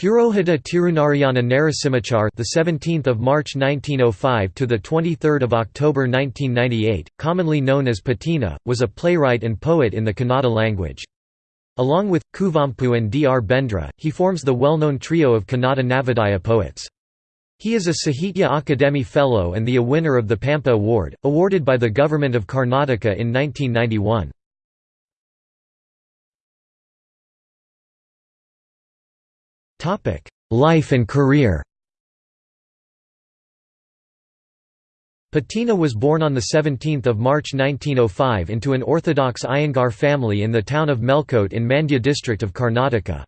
Purohita Tirunarayana Narasimhachar, the 17th of March 1905 to the 23rd of October 1998, commonly known as Patina, was a playwright and poet in the Kannada language. Along with Kuvempu and D. R. Bendre, he forms the well-known trio of Kannada Navodaya poets. He is a Sahitya Akademi Fellow and the a winner of the Pampa Award, awarded by the Government of Karnataka in 1991. Life and career Patina was born on 17 March 1905 into an Orthodox Iyengar family in the town of Melkote in Mandya district of Karnataka.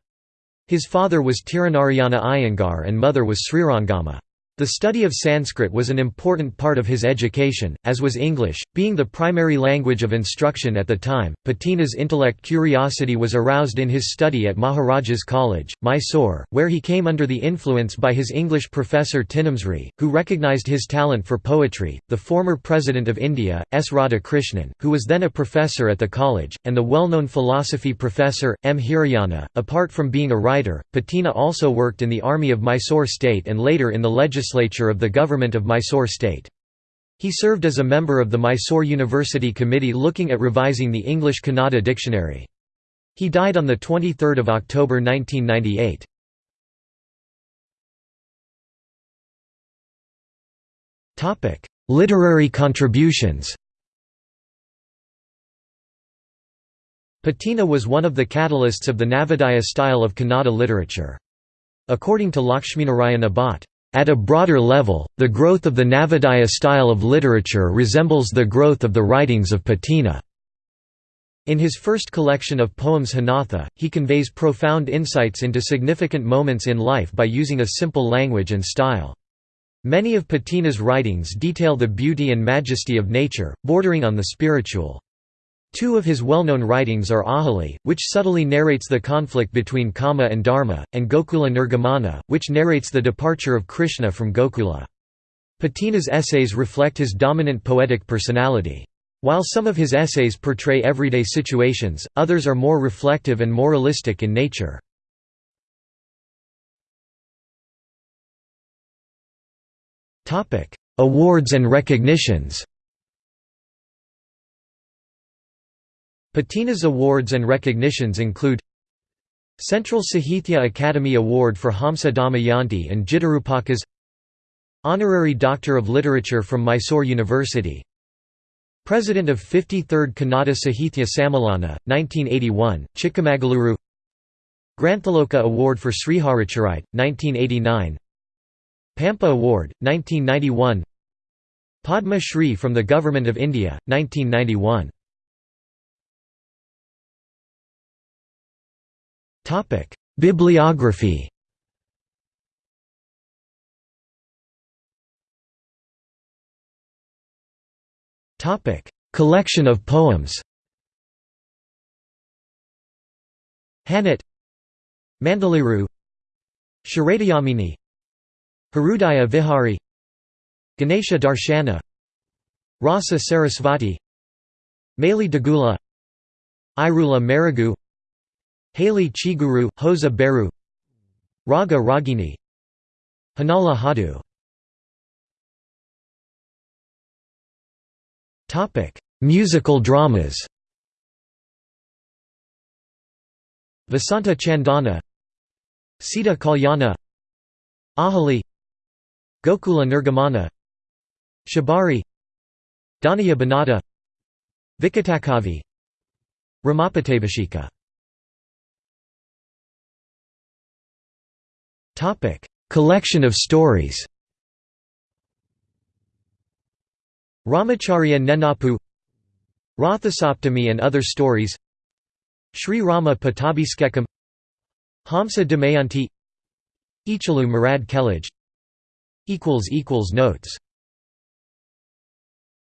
His father was Tirunarayana Iyengar and mother was Srirangama. The study of Sanskrit was an important part of his education, as was English, being the primary language of instruction at the time. Patina's intellect curiosity was aroused in his study at Maharaja's College, Mysore, where he came under the influence by his English professor Tinamsri, who recognized his talent for poetry, the former President of India, S. Radhakrishnan, who was then a professor at the college, and the well known philosophy professor, M. Hiriyanna. Apart from being a writer, Patina also worked in the army of Mysore state and later in the legislature legislature of the government of Mysore state. He served as a member of the Mysore University Committee looking at revising the English Kannada dictionary. He died on 23 October 1998. Literary contributions Patina was one of the catalysts of the Navodaya style of Kannada literature. According to Lakshminarayana Bhatt, at a broader level, the growth of the Navodaya style of literature resembles the growth of the writings of Patina. In his first collection of poems Hanatha, he conveys profound insights into significant moments in life by using a simple language and style. Many of Patina's writings detail the beauty and majesty of nature, bordering on the spiritual. Two of his well-known writings are Ahalya, which subtly narrates the conflict between Kama and Dharma, and Gokula Nirgamana, which narrates the departure of Krishna from Gokula. Patina's essays reflect his dominant poetic personality. While some of his essays portray everyday situations, others are more reflective and moralistic in nature. Awards and recognitions Patina's awards and recognitions include Central Sahithya Academy Award for Hamsa Damayanti and Jitarupakas Honorary Doctor of Literature from Mysore University. President of 53rd Kannada Sahithya Sammelana, 1981, Chikamagaluru Granthaloka Award for Sriharacharite, 1989 Pampa Award, 1991 Padma Shri from the Government of India, 1991 Topic: Bibliography. Topic: Collection of poems. Hanat Mandaliru Sharadayamini Hrudaya Vihari Ganesha Darshana Rasa Sarasvati Mali Dagula Irula Marigu Haley Chiguru, Hosa Beru Raga Ragini Hanala Hadu. Musical dramas. Vasanta Chandana Sita Kalyana Ahalya Gokula Nirgamana Shabari Dhanaya Banata Vikatakavi Ramapatavashika Collection of stories. Ramacharya Nenapu Rathasaptami and other stories Sri Rama Pattabhiskekam Hamsa Damayanti Ichalu Marad Kelaj Notes